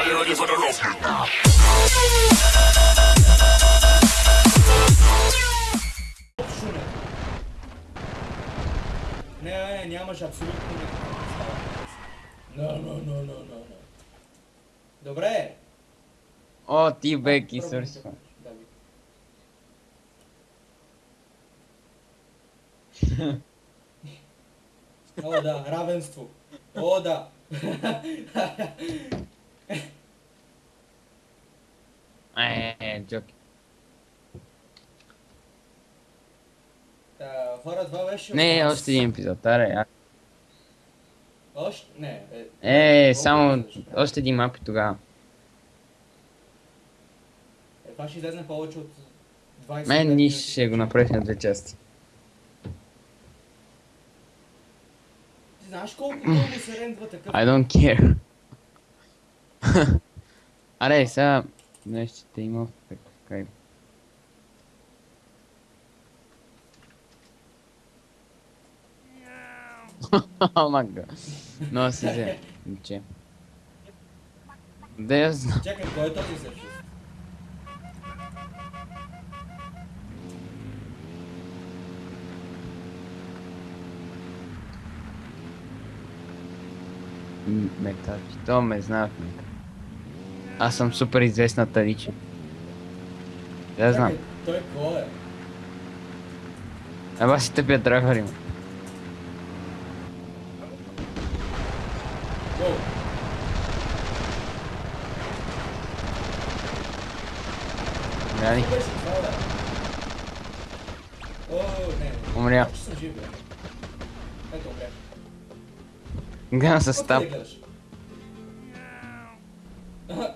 Are you ready for the rough? Не, не, нямаш абсолютно никаква. No, no, no, no, no, no. Добре. О, ти. Да, ви. О, да, равенство. О, да. Е, е, джоки. Та, хора, това беше... Не, още един епизод, аре. а- Още? Не. Е, Е, само още един мап и тогава. Е, това ще излезне повече от 20 Мен ни ще го направиш на две части. Ти знаеш колко дълго се рендва такъв? I don't care. Аре, сега нещо ще има. О, мага. Но си взе. Че. Да я знам. Чакай, кой е този всъщност? М, Метачи. То ме знаят. ме. Аз съм супер известна Таличи. Да знам. Той кой е? Еба си тъпия драйвер има. Не, не. Умря. Гледам с? Аха,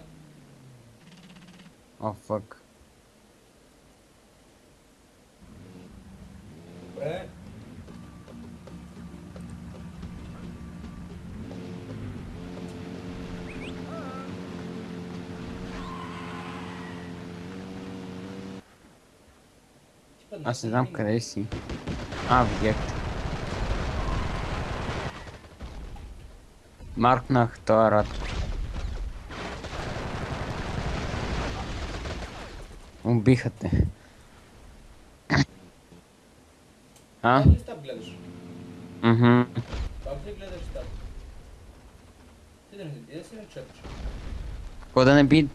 О, фък. Добре. Аз не на знам къде си. А, видях те. Маркнах този рад. Убиха те. А? Стап гледаш? Мгм. Ли гледаш стап? Ти да не си на чърч. Какво да не би?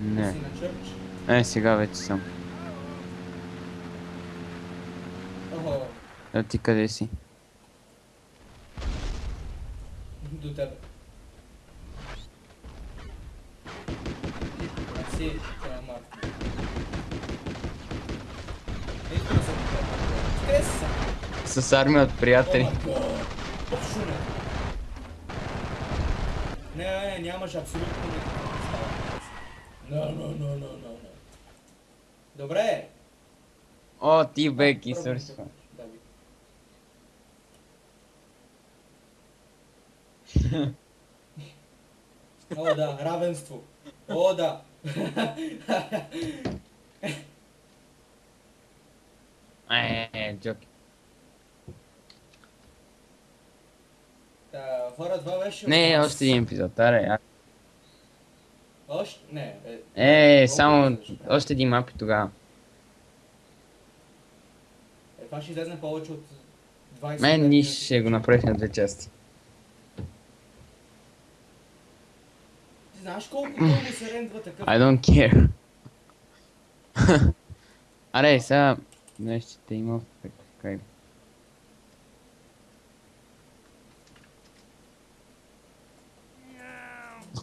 Не. Е, сега вече съм. Охо, А ти къде си? до тебе. Си, това Марк. Ето да се Къде си са? С армия от приятели. О, май гад. Шуме. Не, не, нямаш абсолютно никаква представа. No, no, no, no, no, no. Добре. О, ти беки, Пробвам свършва. тук. Да, ви. О, да, равенство. О, да. Е, е, джоки. Та, хора, това беше... Не, още един епизод, аре. а- Още? Не. Е, Е, само още един мап и тогава. Е, това ще излезне повече от 20 Мен ни минути. ще го направиш на две части. Знаеш колко дълго се рендва такъв? I don't care. Аре, сега нещо ще има.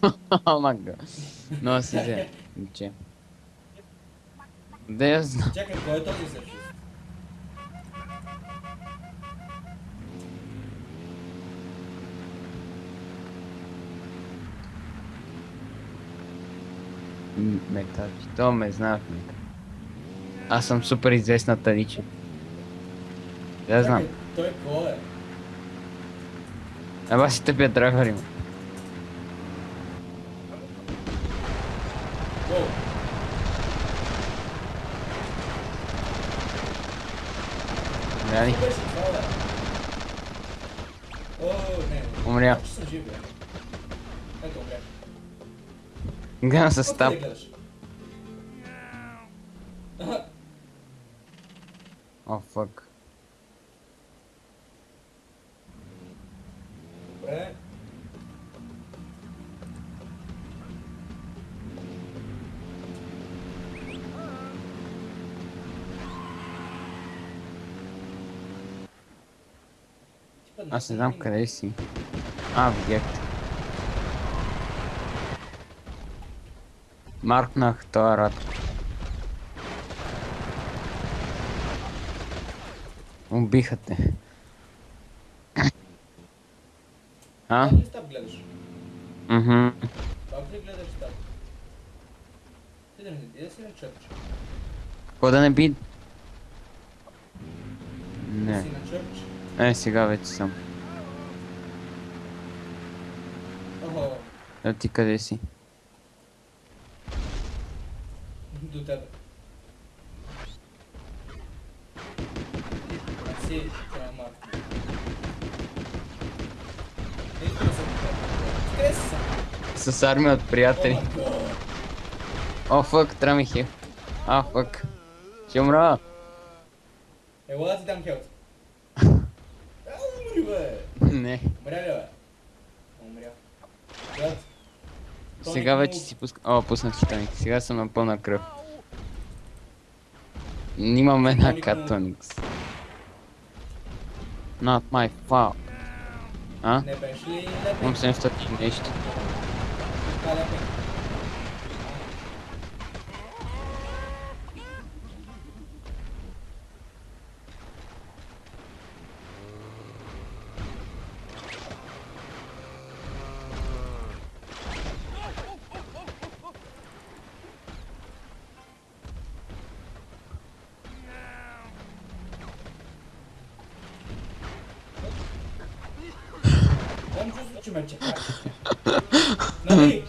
О, мага. Но си взе. Че. Да я знам. Чакай, кой е този всъщност? М, Метачи. То ме знаят. ме. Аз съм супер известна Таличи. Да знам. Той кой е? Еба си тъпия драйвер има. Умря. Жив, бе. Ето, умрях. Гледам с Какво таб. да гледаш? Аха, О, фък. Добре. Типа, Аз не знам къде си. А, видях те. Маркнах рад. Убиха те. А? Стаб гледаш? Мгм. Как ли гледаш стаб? Ти да не да си на чърч. Какво да не би? Не. си на чърч. Е, сега вече съм. Охо, А ти къде си? До си. Къде си съм? С армия от приятели. О, фък, трябва ми хил. А, фък. Ще умра. Ела да ти дам хелт. Умри бе. Не. Умря ли бе? Умря. Сега вече си пускам. О, пуснах си тоник. Сега съм на пълна кръв. Тоник му- катоникс. Not my fault. А? Не беше ли лепен? Имам 700 и нещо. Така че ме чака. Нали?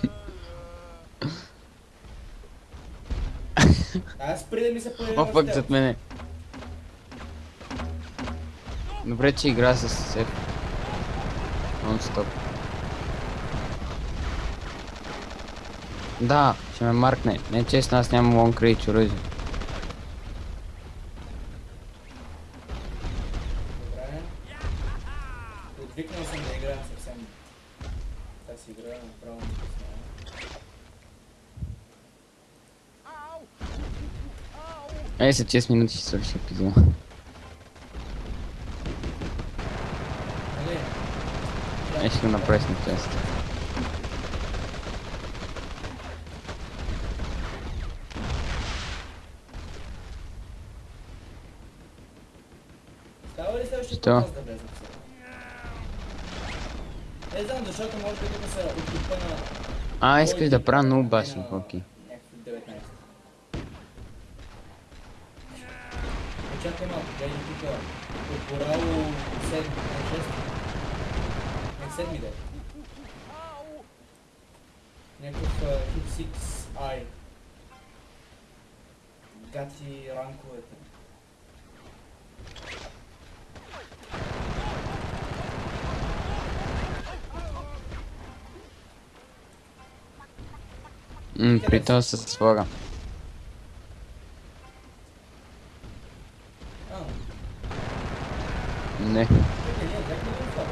Аз спри да ми се появи О, фък зад мене. Добре, че игра с се. Нон-стоп. Да, ще ме маркне. Не честно, аз нямам лонг рейдж оръжие. Добре. Отвикнал съм да играя съвсем. Тази игра направо ми пусна. Ей, след 6 минути ще свърши епизода. Нали? Е, ще го направя с тест. Става ли следващия Що? подкаст да влезем сега? Не знам, защото може би тук са от типа на... А, искаш да правя много на Чакай малко, гледай тук. Отборало 7, не 6. Не 7 да. Някакъв Hip 6i. Гати ранковете. М, при това с слага. Не. чакай, ние взехме ли това?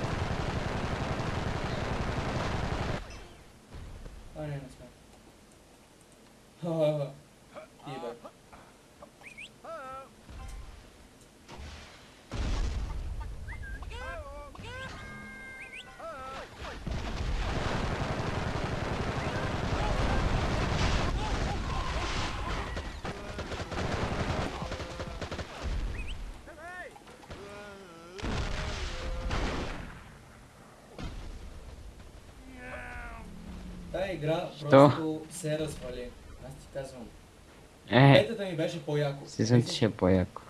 А, не, не сме. Ха-ха-ха. Ти бе. Тая игра просто се развали. Аз ти казвам. Е, Бетата ми беше по-яко. съм, че ще е по-яко.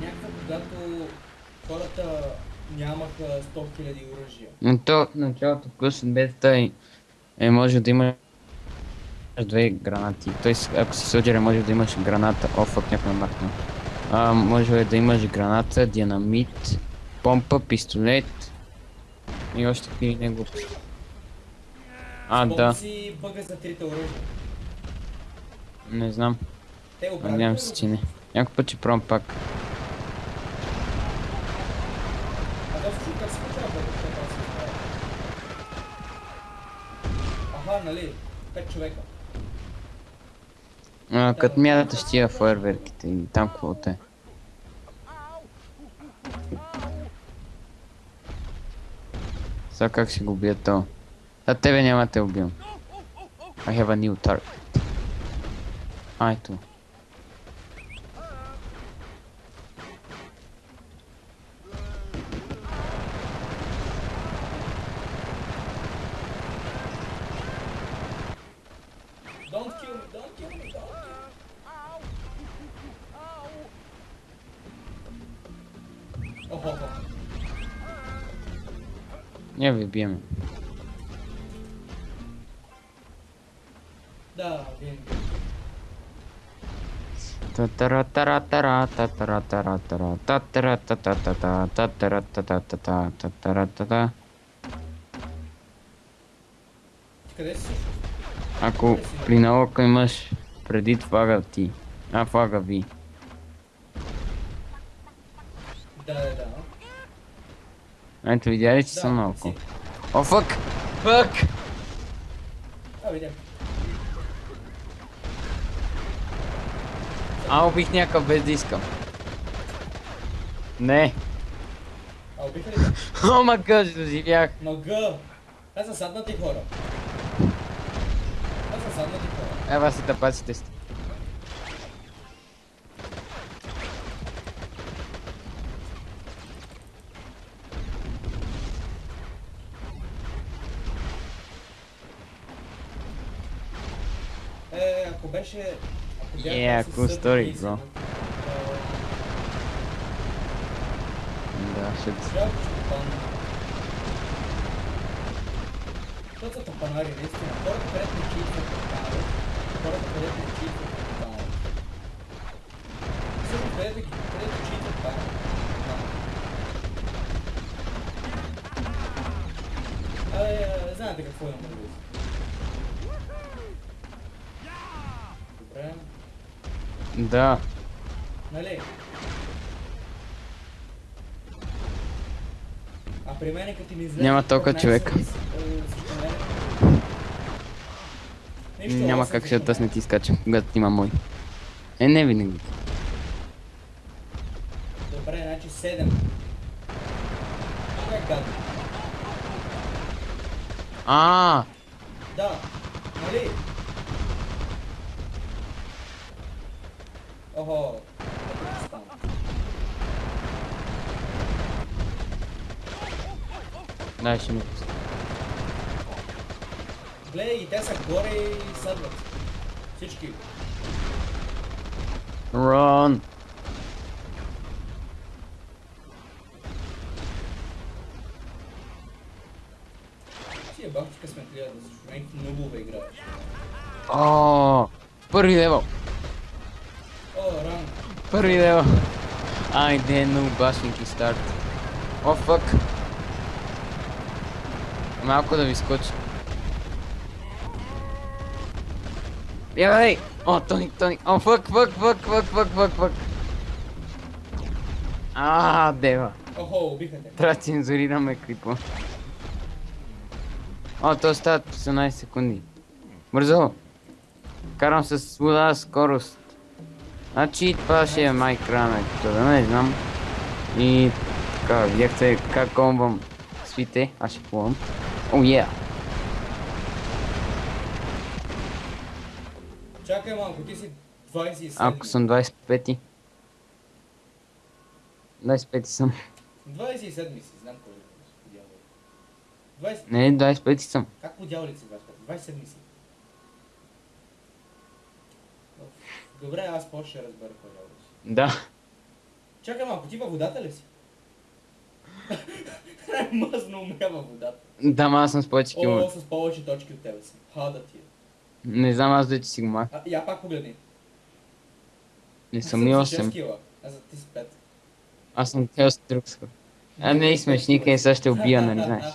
Някаква, когато хората нямаха 100 000 оръжия. Но то началото плюс от бетата е, е може да има две гранати. Тоест, ако си соджер, може да имаш граната. О, фак, някой махна. А, може да имаш граната, динамит, помпа, пистолет И още какви не глупости. А, Спомни да, си бъга за трите оръжия. не знам. Те го. Надявам се, че не. Някой път ще пробвам пак. А да се как се получава бъга, как да се. Аха, нали? Пет човека. А, като мяташ тия фойерверките и там каквото е. Сега как ще го бия то? А тебе няма да те убивам. I have a new target. А, ето. Don't kill me, don't kill me, don't kill me. Охо, охо. Не ви биеме. Да, винаги. Татара-тара-тара, татара-тара-тара, татара-та-та-та-та, татара-та-та-та-та, татара-та-та. Ти къде си всъщност? Ако при наука имаш преди флага ти, а флага ви. Да, да, да. Ето видя ли, че Да, съм си. О, фък! Фък! А, видям. А, убих някакъв без да искам. Не. А, убиха ли? О, ма гъж, доживях. На Г. Това са саднати хора. Това са саднати хора. Ева си тъпаците сте. Е, ако беше... Ако Yeah, cool story, bro. Да, ще... Защото са топанари, наистина. Хората, където не чиитват топанари, хората, където не чиитват топанари. Всъщност, където ги, където чиитват това. Абе, знаете какво имам предвид. Да. нали? А при мен като ми излезе... Няма толкова 15 човека. с- е, Няма как ще тъс не мене. ти скачам, когато има мой. Е, не винаги. Добре, значи 7. Това е гадно. А, Да, нали? Ще ми пусна. Гледай, и те са горе и съдват. Всички. Рон! Си е бах в късметлия да си някакви нубове играеш. О, първи левел! Първи левел! Айде, no bashing старт. О, фък! Малко да ви скочи. Бягай! О, Тони, Тони! О, фък, фък, фък, фък, фък, фък, фък! А, дева. Охо, убиха те. Трябва да цензурираме клипа. О, то стават 18 секунди. Бързо! Карам с вода скорост. Значи това ще е майкрана, да не знам. И така, видяхте как комбам свите, аз ще плувам. О, oh, yeah. Чакай малко, ти си 27. Ако съм 25 25 съм. 27 си, знам кой е. дявол. 20... Не, 25 съм. Как по дяволите си 25? 27 си. Добре, аз по ще разбера кой Елвис. Да. Чакай малко, ти във водата ли си? Мъзно умря е във водата. Да, ма аз съм с повече километри. О, с повече точки от тебе си. Хада ти е. Не знам, аз да ти си го мах. Я пак погледни. Не съм ни 8. Кила. Аз ти си 5. Аз съм цел с друг скор. А не и смешник, е сега ще убия, нали знаеш?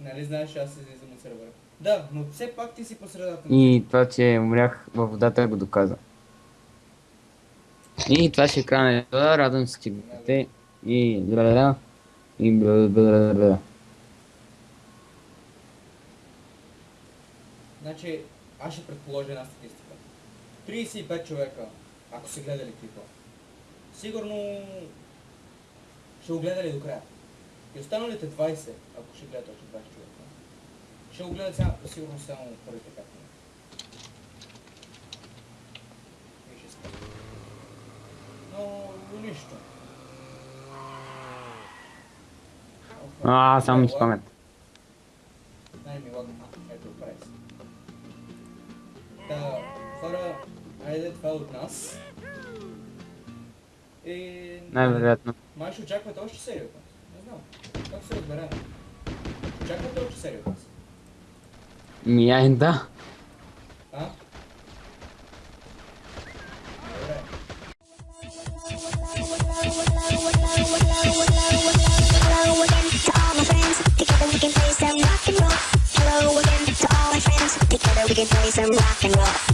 Нали знаеш, аз се да, но все пак ти си по средата. И това, че умрях във водата го доказа. И това ще е края на епизода. Радвам се, че гледате. И бля И бля Значи, аз ще предположа една статистика. 35 човека, ако са гледали клипа. Сигурно ще го гледали до края. И останалите 20, ако ще гледат още 20 човека, ще го гледат сега, сигурно само първите 5 минути. И ще спят. Но нищо. А, само ми спомнят. Най-ми ладно. Ето, прес. Та, хора, айде това от нас. И... Най-вероятно. Май ще очаквате още серия от нас. Не знам. Как се разберем? Ще очаквате още серия от нас. My friends. Together we can play some rock and roll.